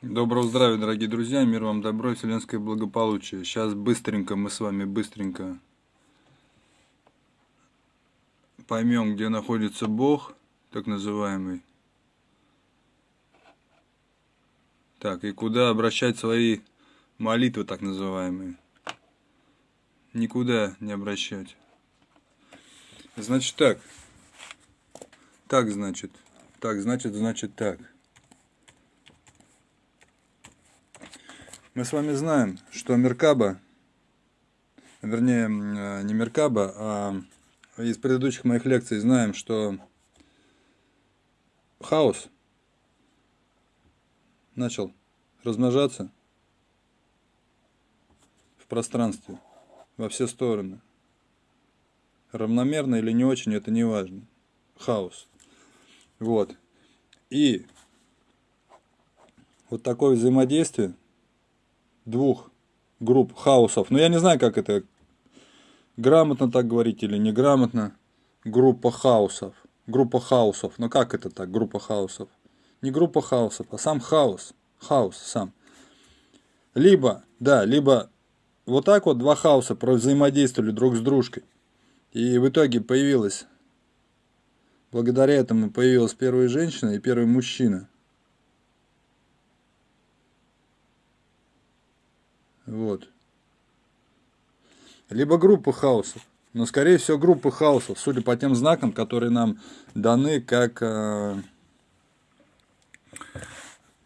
Доброго здравия, дорогие друзья, мир вам добро вселенское благополучие. Сейчас быстренько мы с вами быстренько поймем, где находится Бог, так называемый. Так, и куда обращать свои молитвы, так называемые. Никуда не обращать. Значит так. Так, значит. Так, значит, значит так. Мы с вами знаем, что Меркаба, вернее, э, не Меркаба, а из предыдущих моих лекций знаем, что хаос начал размножаться в пространстве во все стороны. Равномерно или не очень, это не важно. Хаос. Вот. И вот такое взаимодействие – двух групп хаосов. Но я не знаю, как это грамотно так говорить или неграмотно. Группа хаосов. Группа хаосов. Но как это так, группа хаосов? Не группа хаосов, а сам хаос. Хаос сам. Либо, да, либо вот так вот два хаоса взаимодействовали друг с дружкой. И в итоге появилась, благодаря этому появилась первая женщина и первый мужчина – Вот. Либо группа хаосов. Но, скорее всего, группа хаосов, судя по тем знакам, которые нам даны как, э,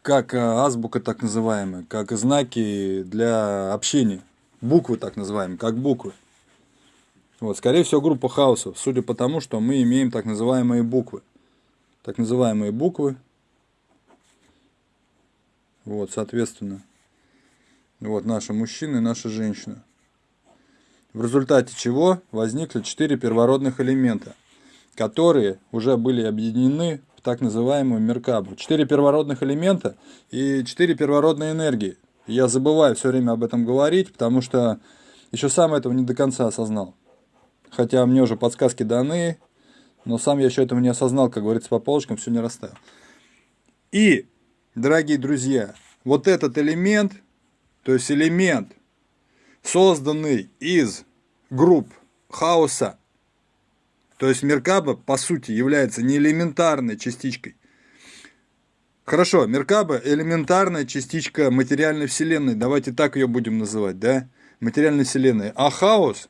как э, азбука так называемая, как знаки для общения. Буквы так называемые, как буквы. Вот, скорее всего, группа хаосов, судя по тому, что мы имеем так называемые буквы. Так называемые буквы. Вот, соответственно. Вот наши мужчины и наша женщина. В результате чего возникли четыре первородных элемента, которые уже были объединены в так называемую Меркабу. Четыре первородных элемента и четыре первородные энергии. Я забываю все время об этом говорить, потому что еще сам этого не до конца осознал. Хотя мне уже подсказки даны, но сам я еще этого не осознал, как говорится, по полочкам все не расставил. И, дорогие друзья, вот этот элемент – то есть элемент, созданный из групп хаоса, то есть Меркаба, по сути, является не элементарной частичкой. Хорошо, Меркаба – элементарная частичка материальной вселенной, давайте так ее будем называть, да? Материальной вселенной. А хаос,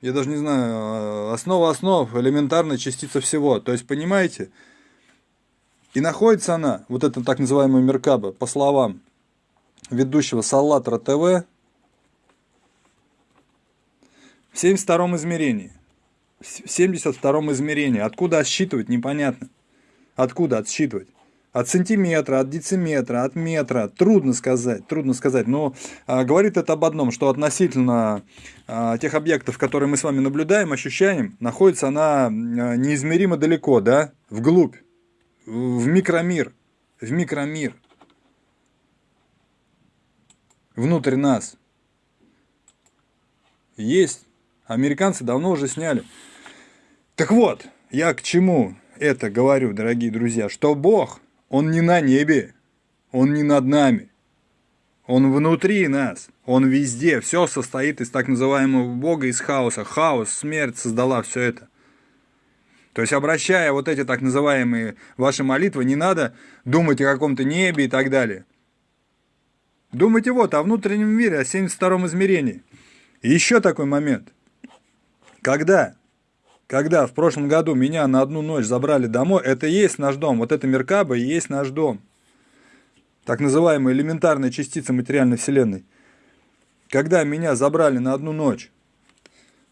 я даже не знаю, основа основ, элементарная частица всего. То есть, понимаете, и находится она, вот эта так называемая Меркаба, по словам ведущего Саллатра ТВ в 72 измерении. В 72 измерении. Откуда отсчитывать, непонятно. Откуда отсчитывать? От сантиметра, от дециметра, от метра. Трудно сказать, трудно сказать. Но а, говорит это об одном, что относительно а, тех объектов, которые мы с вами наблюдаем, ощущаем, находится она а, неизмеримо далеко, да, вглубь, в микромир, в микромир внутрь нас есть. Американцы давно уже сняли. Так вот, я к чему это говорю, дорогие друзья, что Бог, Он не на небе, Он не над нами, Он внутри нас, Он везде, все состоит из так называемого Бога, из хаоса. Хаос, смерть создала все это. То есть, обращая вот эти так называемые ваши молитвы, не надо думать о каком-то небе и так далее. Думайте вот о внутреннем мире, о 72 измерении. И еще такой момент. Когда, когда в прошлом году меня на одну ночь забрали домой, это и есть наш дом. Вот эта Меркаба и есть наш дом. Так называемая элементарная частица материальной вселенной. Когда меня забрали на одну ночь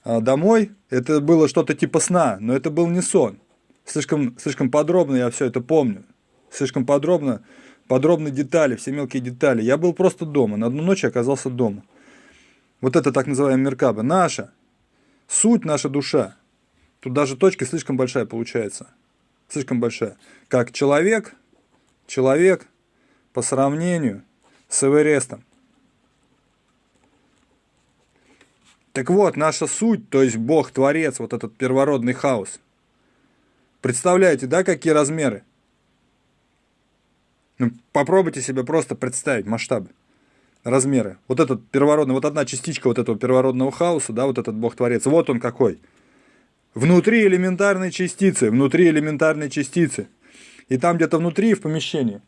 а домой, это было что-то типа сна, но это был не сон. Слишком, слишком подробно я все это помню. Слишком подробно подробные детали, все мелкие детали. Я был просто дома, на одну ночь оказался дома. Вот это так называемая Меркаба. Наша, суть, наша душа. Тут даже точка слишком большая получается. Слишком большая. Как человек, человек по сравнению с Эверестом. Так вот, наша суть, то есть Бог, Творец, вот этот первородный хаос. Представляете, да, какие размеры? Ну, попробуйте себе просто представить масштабы, размеры. Вот этот первородный, вот одна частичка вот этого первородного хаоса, да, вот этот Бог-творец, вот он какой. Внутри элементарной частицы, внутри элементарной частицы. И там где-то внутри, в помещении,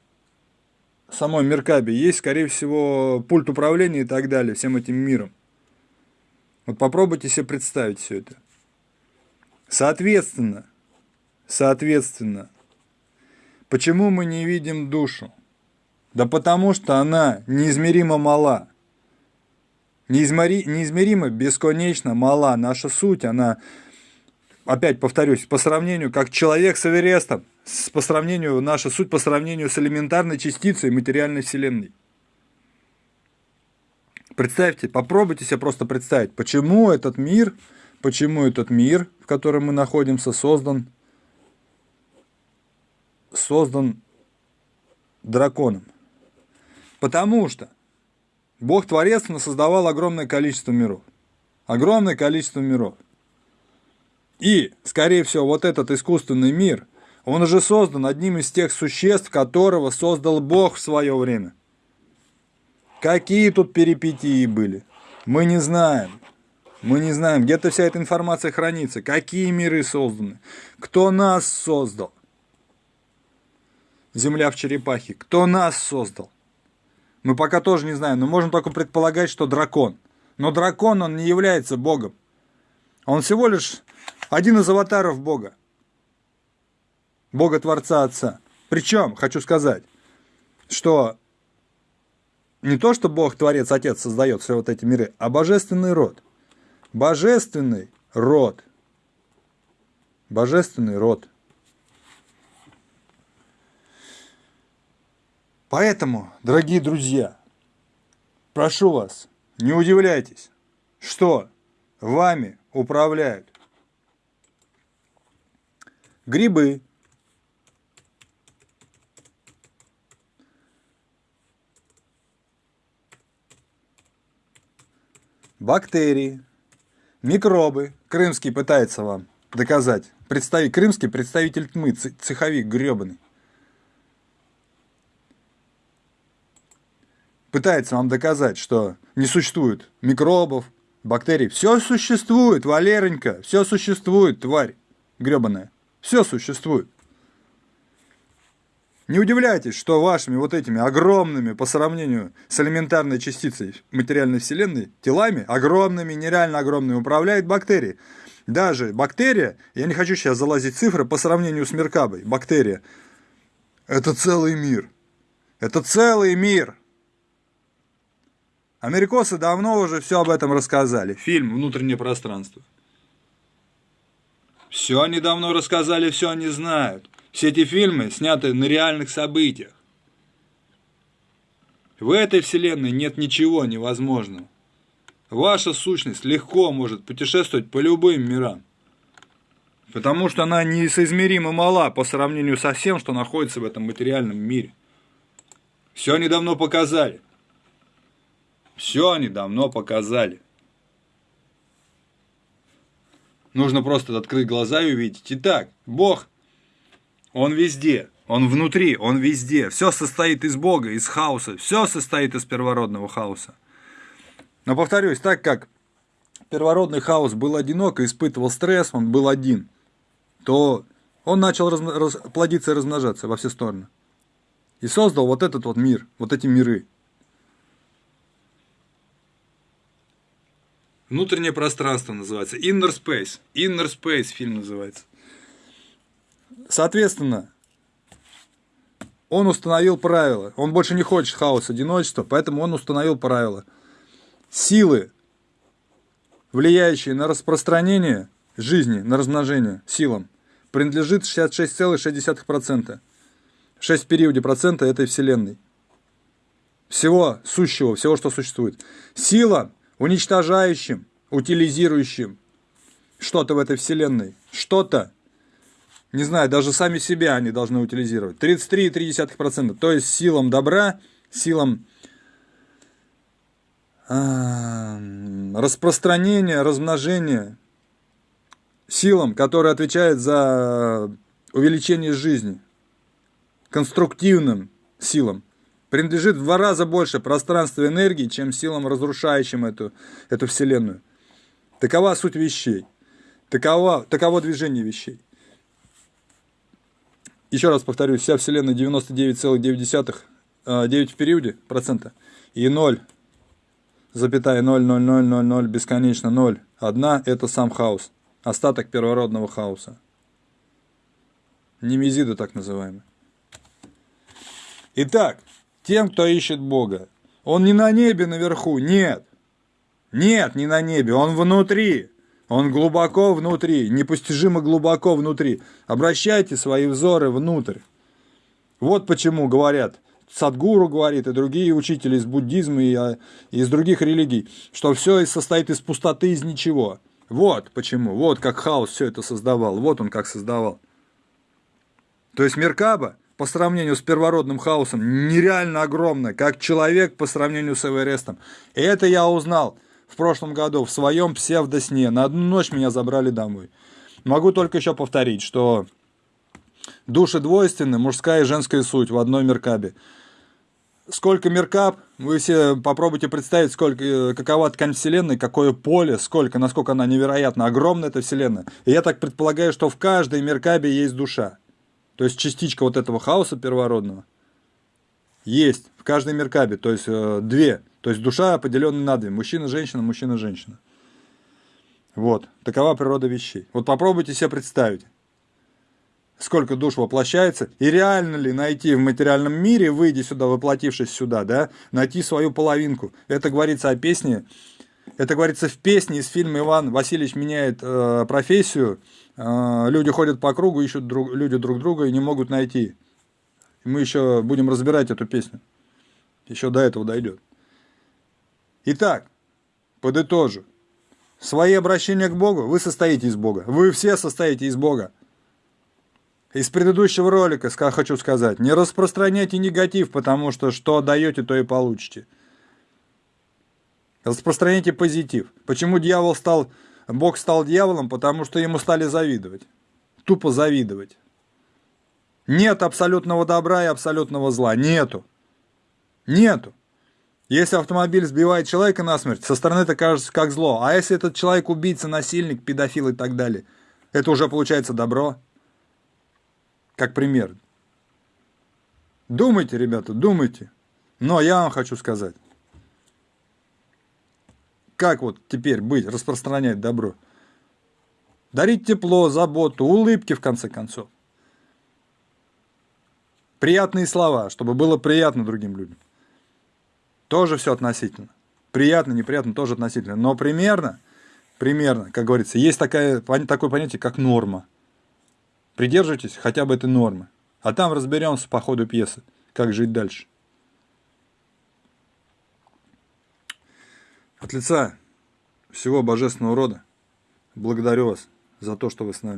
самой Меркаби, есть, скорее всего, пульт управления и так далее, всем этим миром. Вот попробуйте себе представить все это. Соответственно, соответственно, Почему мы не видим душу? Да потому что она неизмеримо мала. Неизмери, неизмеримо, бесконечно мала. Наша суть, она, опять повторюсь, по сравнению, как человек с Эверестом, по сравнению, наша суть по сравнению с элементарной частицей материальной вселенной. Представьте, попробуйте себе просто представить, почему этот мир, почему этот мир, в котором мы находимся, создан создан драконом. Потому что Бог Творец создавал огромное количество миров. Огромное количество миров. И, скорее всего, вот этот искусственный мир, он уже создан одним из тех существ, которого создал Бог в свое время. Какие тут перипетии были? Мы не знаем. Мы не знаем, где-то вся эта информация хранится. Какие миры созданы? Кто нас создал? Земля в черепахе. Кто нас создал? Мы пока тоже не знаем, но можем только предполагать, что дракон. Но дракон, он не является богом. Он всего лишь один из аватаров бога. Бога-творца Отца. Причем, хочу сказать, что не то, что Бог, Творец, Отец создает все вот эти миры, а божественный род. Божественный род. Божественный род. Поэтому, дорогие друзья, прошу вас, не удивляйтесь, что вами управляют грибы, бактерии, микробы. Крымский пытается вам доказать. Представить, крымский представитель тьмы, цеховик гребаный. Пытается вам доказать, что не существует микробов, бактерий. Все существует, Валеренька, все существует, тварь гребаная. Все существует. Не удивляйтесь, что вашими вот этими огромными по сравнению с элементарной частицей материальной вселенной телами, огромными, нереально огромными, управляют бактерии. Даже бактерия, я не хочу сейчас залазить цифры, по сравнению с Меркабой, бактерия, это целый мир. Это целый мир. Америкосы давно уже все об этом рассказали. Фильм «Внутреннее пространство». Все они давно рассказали, все они знают. Все эти фильмы сняты на реальных событиях. В этой вселенной нет ничего невозможного. Ваша сущность легко может путешествовать по любым мирам. Потому что она несоизмеримо мала по сравнению со всем, что находится в этом материальном мире. Все они давно показали. Все они давно показали. Нужно просто открыть глаза и увидеть. Итак, Бог, Он везде, Он внутри, Он везде. Все состоит из Бога, из хаоса. Все состоит из первородного хаоса. Но повторюсь, так как первородный хаос был одинок и испытывал стресс, он был один, то он начал раз, раз, плодиться и размножаться во все стороны. И создал вот этот вот мир, вот эти миры. Внутреннее пространство называется. Inner Space. Inner Space фильм называется. Соответственно, он установил правила. Он больше не хочет хаоса, одиночества, поэтому он установил правила. Силы, влияющие на распространение жизни, на размножение силам, принадлежит 66,6%. 6 в периоде процента этой Вселенной. Всего сущего, всего, что существует. Сила уничтожающим, утилизирующим что-то в этой вселенной. Что-то, не знаю, даже сами себя они должны утилизировать. 33,3%. То есть силам добра, силам распространения, размножения, силам, которые отвечают за увеличение жизни, конструктивным силам. Принадлежит в два раза больше пространства энергии, чем силам, разрушающим эту, эту Вселенную. Такова суть вещей. Такова, таково движение вещей. Еще раз повторюсь, вся Вселенная 99,9, 9 в периоде процента и 0, запятая 0, 0, 0, 0, 0, бесконечно 0. Одна – это сам хаос, остаток первородного хаоса. Немезида так называемый. Итак, тем, кто ищет Бога, он не на небе наверху, нет. Нет, не на небе, он внутри. Он глубоко внутри, непостижимо глубоко внутри. Обращайте свои взоры внутрь. Вот почему говорят, Садгуру говорит, и другие учители из буддизма и а, из других религий, что все состоит из пустоты, из ничего. Вот почему, вот как хаос все это создавал, вот он как создавал. То есть Меркаба по сравнению с первородным хаосом нереально огромная, как человек по сравнению с Эверестом. И это я узнал в прошлом году в своем псевдосне. На одну ночь меня забрали домой. Могу только еще повторить, что души двойственны, мужская и женская суть в одной Меркабе сколько меркап, вы все попробуйте представить, сколько, какова ткань Вселенной, какое поле, сколько, насколько она невероятно огромна, эта Вселенная. И я так предполагаю, что в каждой меркабе есть душа. То есть частичка вот этого хаоса первородного есть в каждой меркабе, то есть э, две. То есть душа поделенная на две. Мужчина, женщина, мужчина, женщина. Вот. Такова природа вещей. Вот попробуйте себе представить сколько душ воплощается, и реально ли найти в материальном мире, выйдя сюда, воплотившись сюда, да, найти свою половинку. Это говорится о песне, это говорится в песне из фильма «Иван Васильевич меняет э, профессию». Э, люди ходят по кругу, ищут друг, люди друг друга и не могут найти. мы еще будем разбирать эту песню. Еще до этого дойдет. Итак, подытожу. Свои обращения к Богу, вы состоите из Бога. Вы все состоите из Бога из предыдущего ролика хочу сказать, не распространяйте негатив, потому что что даете, то и получите. Распространяйте позитив. Почему дьявол стал, Бог стал дьяволом? Потому что ему стали завидовать. Тупо завидовать. Нет абсолютного добра и абсолютного зла. Нету. Нету. Если автомобиль сбивает человека насмерть, со стороны это кажется как зло. А если этот человек убийца, насильник, педофил и так далее, это уже получается добро как пример. Думайте, ребята, думайте. Но я вам хочу сказать, как вот теперь быть, распространять добро. Дарить тепло, заботу, улыбки, в конце концов. Приятные слова, чтобы было приятно другим людям. Тоже все относительно. Приятно, неприятно, тоже относительно. Но примерно, примерно, как говорится, есть такая, такое понятие, как норма. Придерживайтесь хотя бы этой нормы. А там разберемся по ходу пьесы, как жить дальше. От лица всего божественного рода благодарю вас за то, что вы с нами.